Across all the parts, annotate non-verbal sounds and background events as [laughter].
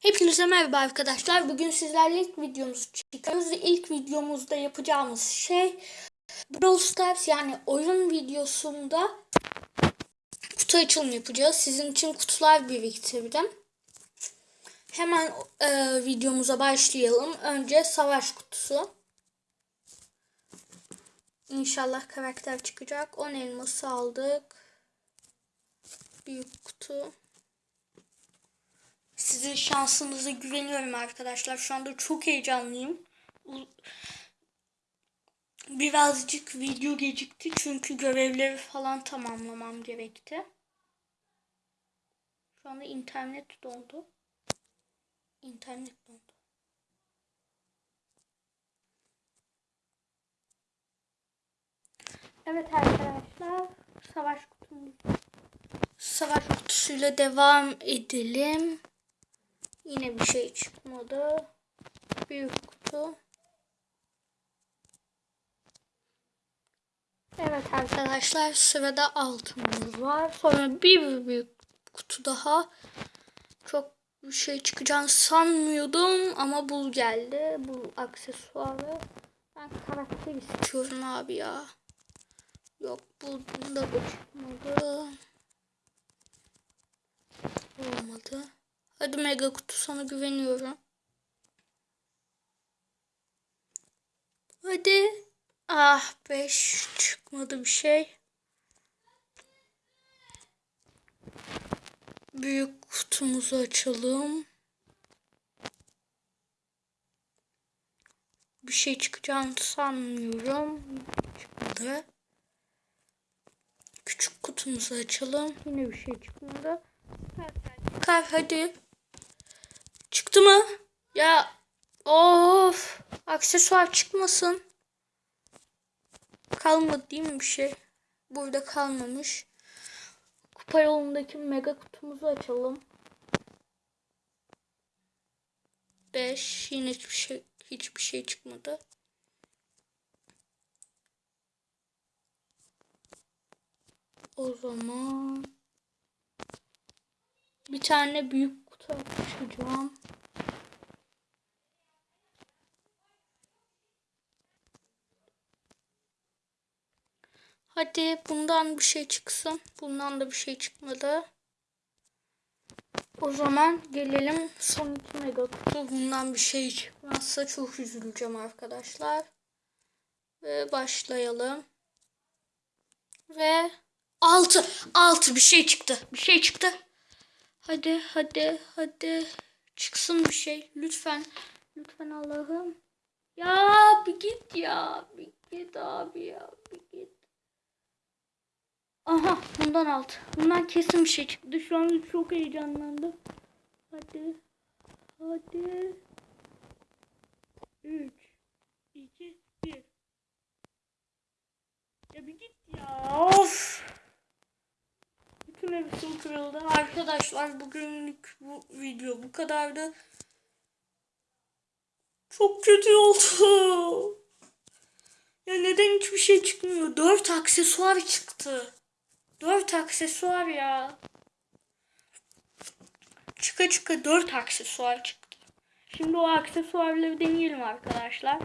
Hepinize merhaba arkadaşlar. Bugün sizlerle ilk videomuzu çekiyoruz. İlk videomuzda yapacağımız şey Brawl Stars yani oyun videosunda kutu açılımı yapacağız. Sizin için kutular biriktirdim. Hemen e, videomuza başlayalım. Önce savaş kutusu. İnşallah karakter çıkacak. 10 elması aldık. Büyük kutu. Sizin şansınıza güveniyorum arkadaşlar. Şu anda çok heyecanlıyım. Birazcık video gecikti çünkü görevleri falan tamamlamam gerekti. Şu anda internet dondu. İnternet dondu. Evet arkadaşlar, savaş kutumuz. Savaş kutusuyla devam edelim. Yine bir şey çıkmadı. Büyük kutu. Evet arkadaşlar sırada altınımız var. Sonra bir büyük kutu daha. Çok bir şey çıkacağını sanmıyordum ama bu geldi. Bu aksesuarı. Ben karakter istiyorum abi ya. Yok bunda da çıkmadı. Olmadı. Hadi mega kutu sana güveniyorum. Hadi. Ah 5 çıkmadı bir şey. Büyük kutumuzu açalım. Bir şey çıkacağını sanmıyorum. Çıkmadı. Küçük kutumuzu açalım. Yine bir şey çıkmadı. Kar hadi. Çıktı mı? Ya of aksesuar çıkmasın. Kalmadı değil mi bir şey? Burada kalmamış. Kupa yolundaki mega kutumuzu açalım. 5 yine hiçbir şey hiçbir şey çıkmadı. O zaman bir tane büyük kutu açacağım. Hadi bundan bir şey çıksın. Bundan da bir şey çıkmadı. O zaman gelelim son iki mega. Bundan bir şey çıkmazsa çok üzüleceğim arkadaşlar. Ve başlayalım. Ve altı. Altı bir şey çıktı. Bir şey çıktı. Hadi hadi hadi. Çıksın bir şey. Lütfen. Lütfen Allah'ım. Ya bir git ya. Bir git abi ya. Bir git. Aha bundan alt. Bundan kesin bir şey çıktı. Şu an çok heyecanlandım. Hadi. Hadi. 3 2 1 Ya bir git ya. Of. Bütün hepsi kırıldı. Arkadaşlar bugünlük bu video bu kadardı. Çok kötü oldu. Ya neden hiçbir şey çıkmıyor? Dört aksesuar çıktı. Dört aksesuar ya. Çıka çıka dört aksesuar çıktı. Şimdi o aksesuarları deneyelim arkadaşlar.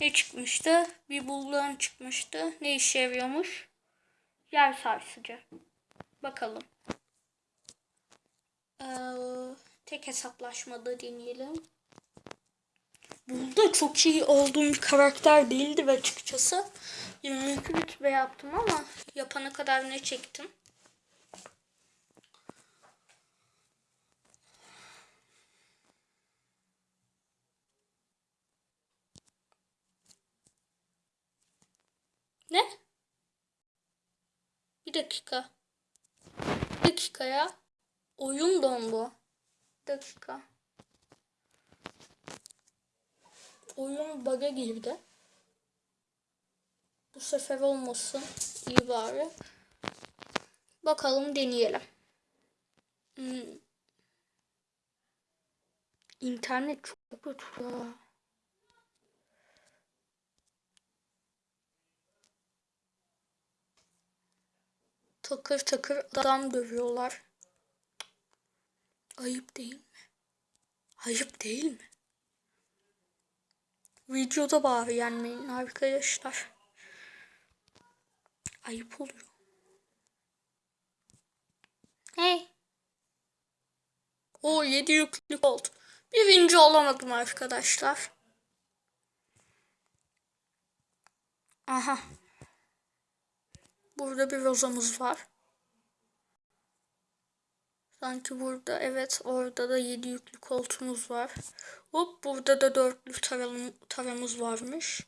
Ne çıkmıştı? Bir bulduğun çıkmıştı. Ne işe yarıyormuş? Yer sarsıcı. Bakalım. Ee, tek hesaplaşmada deneyelim. Burada çok iyi olduğum bir karakter değildi ve açıkçası 22 rütbe yaptım ama yapana kadar ne çektim. Ne? Bir dakika. Bir dakika ya. Oyun dondu. Bir dakika. Oyun bug'a girdi. Bu sefer olmasın. İyi bari. Bakalım deneyelim. Hmm. İnternet çok kötü ya. Takır takır adam dövüyorlar. Ayıp değil mi? Ayıp değil mi? Videoda bari yenmeyin arkadaşlar. Ayıp oluyor. Hey. O 7 yüklük oldu. Birinci olamadım arkadaşlar. Aha. Burada bir rozamız var. Sanki burada evet orada da 7 yüklü koltuğumuz var. Hop burada da dörtlü taram, taramız varmış.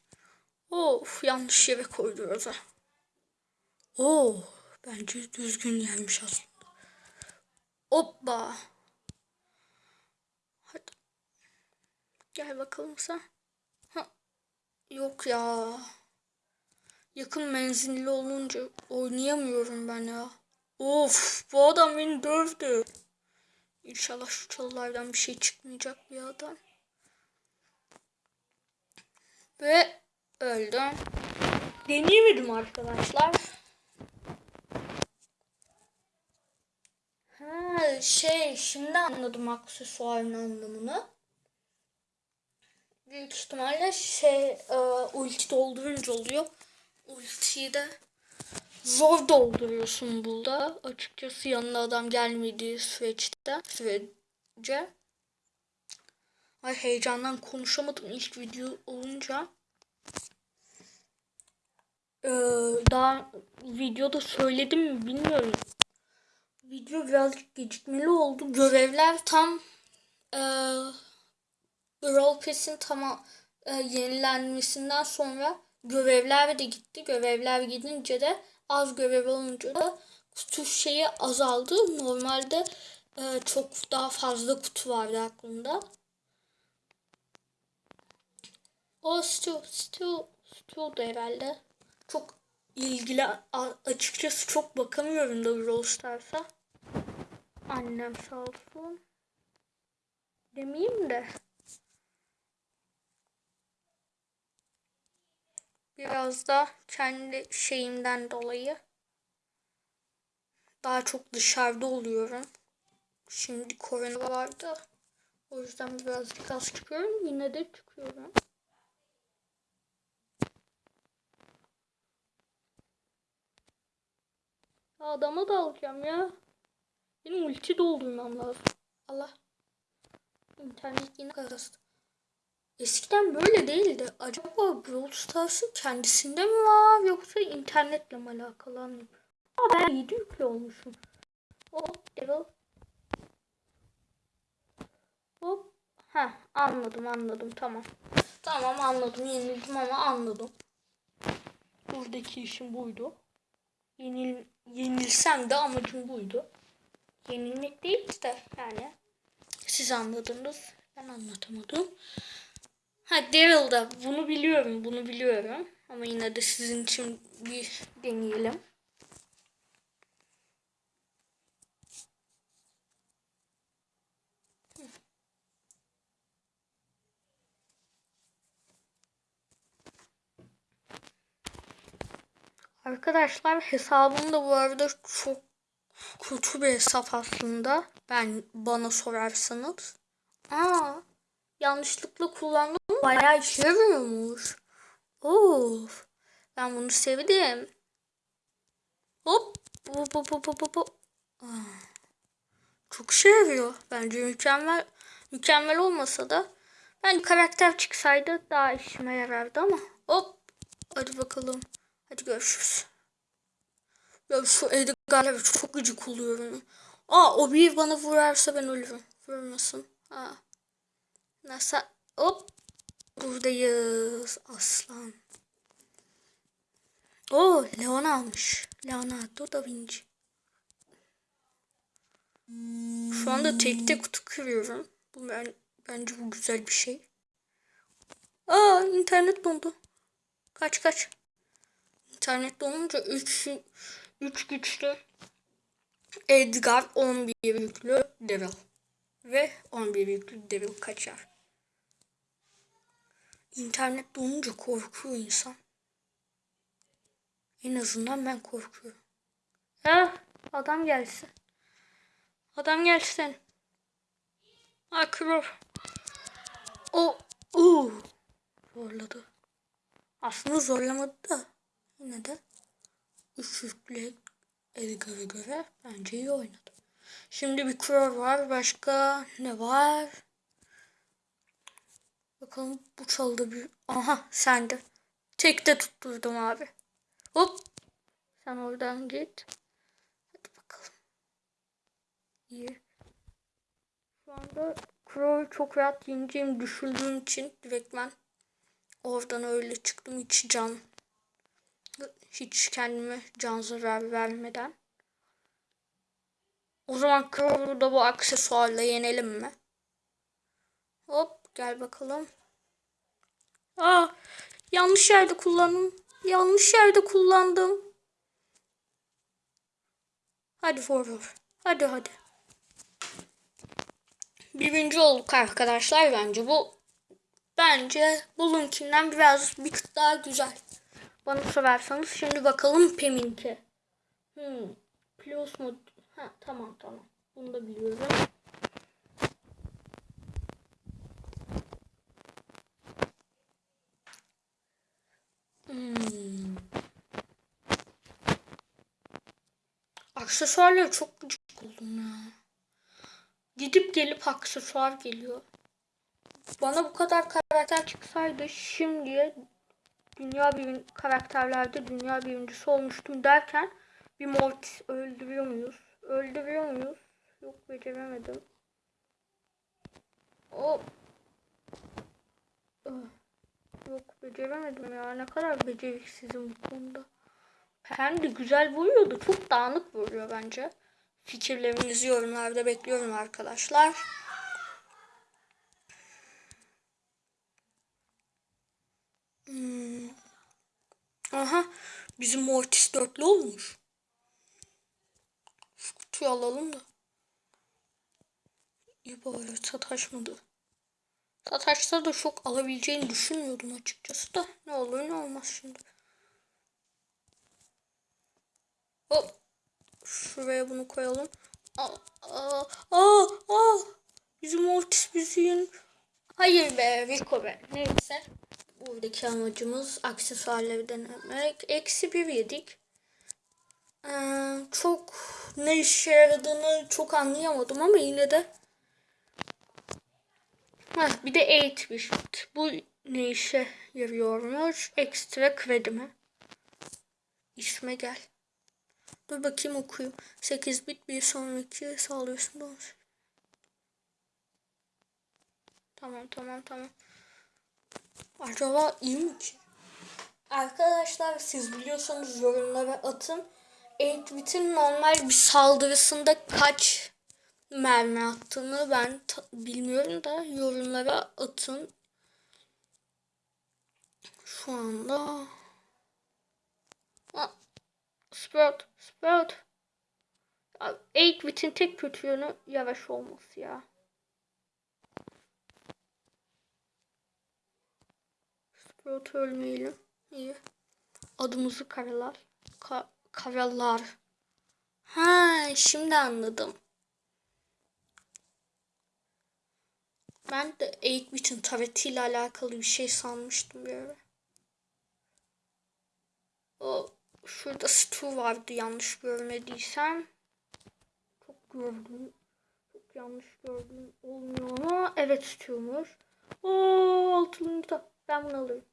Of yanlış yere koydu roza. Oo bence düzgün gelmiş aslında. Hoppa. Hadi. Gel bakalım sen. Ha. Yok ya. Yakın menzilli olunca oynayamıyorum ben ya. Of bu adam beni dövdü. İnşallah şu çalılardan bir şey çıkmayacak bir adam. Ve öldüm. Deneyemedim arkadaşlar. Ha şey şimdi anladım aksesuarın anlamını. Büyük ihtimalle şey e, ulti doldurunca oluyor. Ultiyi de zor dolduruyorsun burada. Açıkçası yanına adam gelmediği süreçte sürece. Ay heyecandan konuşamadım ilk video olunca. Ee, daha videoda söyledim mi bilmiyorum. Video birazcık gecikmeli oldu. Görevler tam e, Brawl Pass'in tam e, yenilenmesinden sonra görevler de gitti. Görevler gidince de az görev olunca da kutu şeyi azaldı. Normalde e, çok daha fazla kutu vardı aklımda. O Stu, Stu, Stu da herhalde. Çok ilgili açıkçası çok bakamıyorum da Brawl Stars'a. Annem sağ olsun. Demeyeyim de. Biraz da kendi şeyimden dolayı daha çok dışarıda oluyorum. Şimdi korona vardı. O yüzden birazcık az çıkıyorum. Yine de çıkıyorum. Adama da alacağım ya. Benim ulti doldurmam lazım. Allah. İnternet yine karıştı. Eskiden böyle değildi. Acaba Stars'ın kendisinde mi var yoksa internetle mi alakalı anlayayım. Aa ben 7 yüklü olmuşum. Hop Devil. Hop. Ha anladım anladım tamam. Tamam anladım yenildim ama anladım. Buradaki işim buydu. Yenil, yenilsem de amacım buydu. Yenilmek değil de yani. Siz anladınız. Ben anlatamadım. Ha Daryl'da bunu biliyorum. Bunu biliyorum. Ama yine de sizin için bir deneyelim. Arkadaşlar hesabım da bu arada çok kötü bir hesap aslında. Ben bana sorarsanız. Aa, yanlışlıkla kullandım. Bayağı işe yarıyormuş. Of. Ben bunu sevdim. Hop. Hop hop hop hop hop. Çok işe yarıyor. Bence mükemmel mükemmel olmasa da ben karakter çıksaydı daha işime yarardı ama hop. Hadi bakalım. Hadi görüşürüz. Ya şu Edgar'la çok gıcık oluyorum. Aa o bir bana vurarsa ben ölürüm. Vurmasın. Ha. Nasıl? Hop. Buradayız aslan. O Leon almış. Leonardo da Vinci. Şu anda tekte kutu kırıyorum. Bu ben bence bu güzel bir şey. Aa internet dondu. Kaç kaç. İnternet donunca 3 3 güçlü Edgar 11 yüklü Devil ve 11 yüklü Devil kaçar. İnternet donunca korkuyor insan. En azından ben korkuyorum. Ha, adam gelsin. Adam gelsin. Akror. O, o zorladı. Aslında zorlamadı da yine de ışıklı Edgar'a göre bence iyi oynadı. Şimdi bir Crow var. Başka ne var? Bakalım bu çaldı bir. Aha sende. Tekte tutturdum abi. Hop. Sen oradan git. Hadi bakalım. İyi. Şu anda Crow'u çok rahat yeneceğimi düşündüğüm için direkt ben oradan öyle çıktım hiç can hiç kendime can zarar vermeden. O zaman Crow'u da bu aksesuarla yenelim mi? Hop gel bakalım. Aa yanlış yerde kullandım. Yanlış yerde kullandım. Hadi vur Hadi hadi. Birinci olduk arkadaşlar bence bu bence bununkinden biraz bir tık daha güzel. Bana sorarsanız şimdi bakalım Pem'inki. Hmm. Plus mu? Ha tamam tamam. Bunu da biliyorum. Hmm. Aksesuarları çok gıcık oldum ya. Gidip gelip aksesuar geliyor. Bana bu kadar karakter çıksaydı şimdiye dünya bir karakterlerde dünya birincisi olmuştum derken bir Mortis öldürüyor muyuz? Öldürüyor muyuz? Yok beceremedim. O Yok beceremedim ya. Ne kadar beceriksizim bu konuda. Hem de güzel vuruyor da çok dağınık vuruyor bence. Fikirlerinizi yorumlarda bekliyorum arkadaşlar. Hmm. Aha bizim Mortis dörtlü olmuş. Şu kutuyu alalım da. İyi bari sataşmadı. Sataşsa da çok alabileceğini düşünmüyordum açıkçası da. Ne olur ne olmaz şimdi. Hop. Şuraya bunu koyalım. Aa, aa, aa, aa. Bizim Mortis bizim. Hayır be Rico be. Neyse. Buradaki amacımız aksesuarları denemek. Eksi bir yedik. Ee, çok ne işe yaradığını çok anlayamadım ama yine de Heh, bir de 8 bit. Bu ne işe yarıyormuş? Ekstra kredi mi? İsme gel. Dur bakayım okuyayım. 8 bit bir sonraki sağlıyorsun. Doğru. Tamam tamam tamam. Acaba iyi mi ki? Arkadaşlar siz biliyorsanız yorumlara atın. 8 bitin normal bir saldırısında kaç mermi attığını ben bilmiyorum da yorumlara atın. Şu anda Sprout, Sprout. 8 bitin tek kötü yönü yavaş olması ya. Sprout ölmeyelim. İyi. Adımızı karalar. Ka karalar. Ha, şimdi anladım. Ben de 8-bit'in taretiyle alakalı bir şey sanmıştım bir ara. O şurada Stu vardı yanlış görmediysem. Çok gördüm. Çok yanlış gördüm. Olmuyor ama evet Stu'muş. Oo altılı Ben bunu alırım.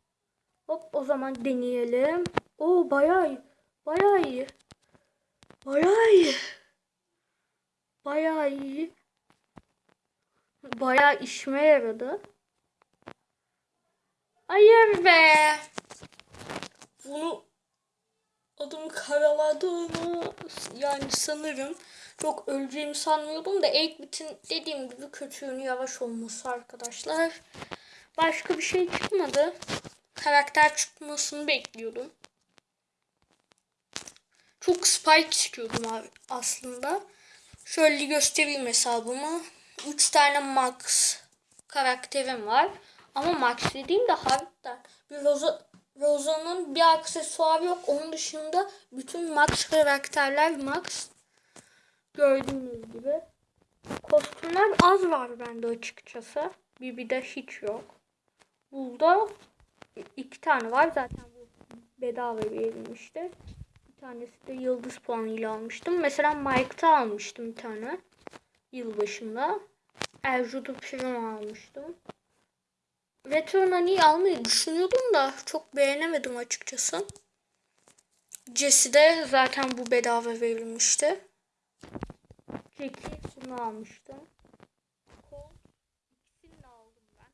Hop o zaman deneyelim. Oo bayağı iyi. Bayağı iyi. Bayağı iyi. Bayağı iyi. Bayağı işime yaradı. Hayır be. Bunu adım karaladığını yani sanırım çok öleceğimi sanmıyordum da Eggbit'in dediğim gibi kötüğünü yavaş olması arkadaşlar. Başka bir şey çıkmadı. Karakter çıkmasını bekliyordum. Çok Spike istiyordum abi aslında. Şöyle göstereyim hesabımı. 3 tane Max karakterim var. Ama Max dediğim de harbiden bir Rosa, Rosa'nın bir aksesuarı yok. Onun dışında bütün Max karakterler Max. Gördüğünüz gibi. Kostümler az var bende açıkçası. bir de hiç yok. Burada iki tane var. Zaten bu bedava verilmişti. Bir tanesi de yıldız puanıyla almıştım. Mesela Mike'ta almıştım bir tane. Yılbaşında. Erjudu Primo almıştım. Retro Nani'yi almayı düşünüyordum da çok beğenemedim açıkçası. Jesse de zaten bu bedava verilmişti. Jackie bunu almıştım. Colt ikisini aldım ben.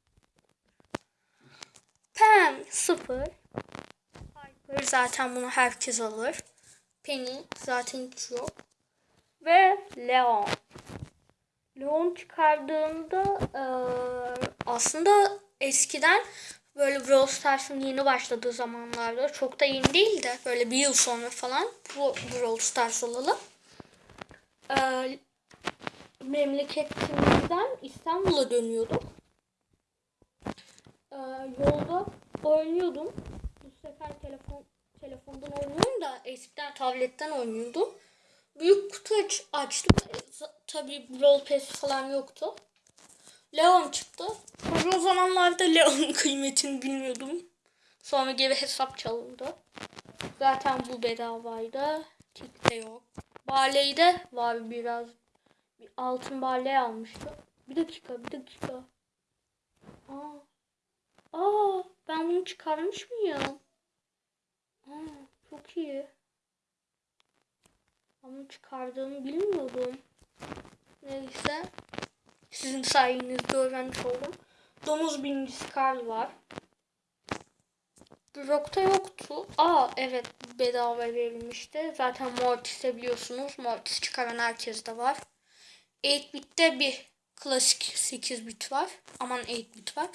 Pam sıfır. Piper zaten bunu herkes alır. Penny zaten hiç yok. Ve Leon. Leon çıkardığında eee, aslında eskiden böyle Brawl Stars'ın yeni başladığı zamanlarda çok da yeni değil de böyle bir yıl sonra falan bu Brawl Stars olalı. Eee, memleketimizden İstanbul'a dönüyordum. Eee, yolda oynuyordum. Bu sefer telefon telefondan oynuyorum da eskiden tabletten oynuyordum. Büyük kutu aç, açtım. Za- Tabii Brawl Pass falan yoktu. Leon çıktı. O zamanlarda Leon'un [laughs] kıymetini bilmiyordum. Sonra geri hesap çalındı. Zaten bu bedavaydı. Tik de yok. Barley de var biraz. Bir altın barley almıştım. Bir dakika, bir dakika. Aa, aa ben bunu çıkarmış mıyım? Aa, çok iyi. Ama çıkardığımı bilmiyordum. Neyse. Sizin sayenizde öğrenmiş oldum. Domuz birincisi Karl var. Brock'ta yoktu. Aa evet bedava verilmişti. Zaten Mortis'te biliyorsunuz. Mortis çıkaran herkes de var. 8-bit'te bir klasik 8 bit var. Aman 8 bit var.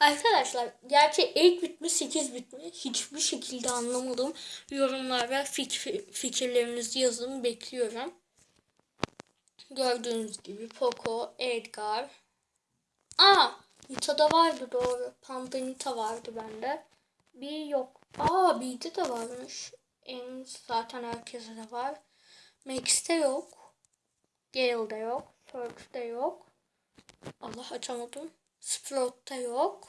Arkadaşlar gerçi 8 bit mi 8 bit mi hiçbir şekilde anlamadım. Yorumlara fikir, fikirlerinizi yazın bekliyorum. Gördüğünüz gibi Poco, Edgar. Aa Nita'da vardı doğru. Panda Nita vardı bende. Bir yok. Aa B'de de varmış. En zaten herkese de var. Max'te yok. Gale'de yok. Perk'te yok. Allah açamadım. Sprout'ta yok.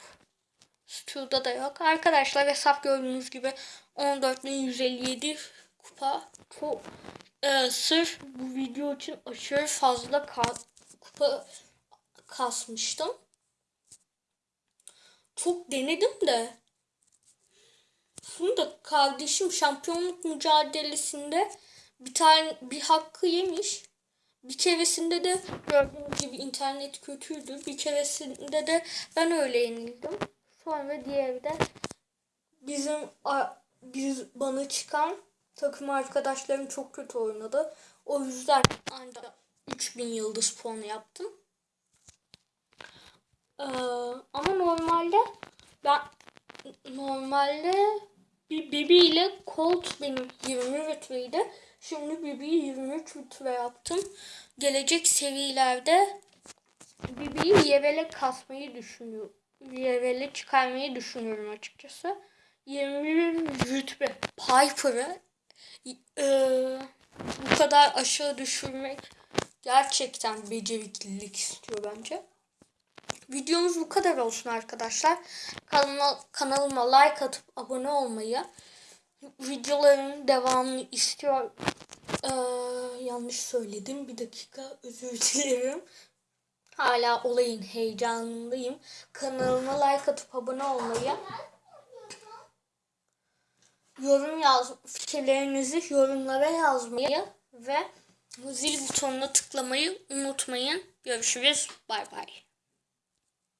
Stu'da da yok. Arkadaşlar hesap gördüğünüz gibi 14.157 kupa. Çok e, sırf bu video için aşırı fazla ka- kupa kasmıştım. Çok denedim de da kardeşim şampiyonluk mücadelesinde bir tane bir hakkı yemiş. Bir keresinde de gördüğünüz gibi internet kötüydü. Bir keresinde de ben öyle yenildim. Sonra diğeri de bizim biz bana çıkan takım arkadaşlarım çok kötü oynadı. O yüzden ancak 3000 yıldız puanı yaptım. Ee, ama normalde ben normalde bir Bibi ile Colt benim 20 rütbeydi. Şimdi Bibi'yi 23 rütbe yaptım. Gelecek seviyelerde Bibi'yi Yevel'e kasmayı düşünüyorum. Yevel'e çıkarmayı düşünüyorum açıkçası. 21 rütbe Piper'ı eee, bu kadar aşağı düşürmek gerçekten beceriklilik istiyor bence. Videomuz bu kadar olsun arkadaşlar. Kanalıma, kanalıma like atıp abone olmayı, videoların devamını istiyor. Ee, yanlış söyledim. Bir dakika özür dilerim. Hala olayın heyecanındayım. Kanalıma like atıp abone olmayı, yorum yaz, fikirlerinizi yorumlara yazmayı ve zil butonuna tıklamayı unutmayın. Görüşürüz. Bay bay.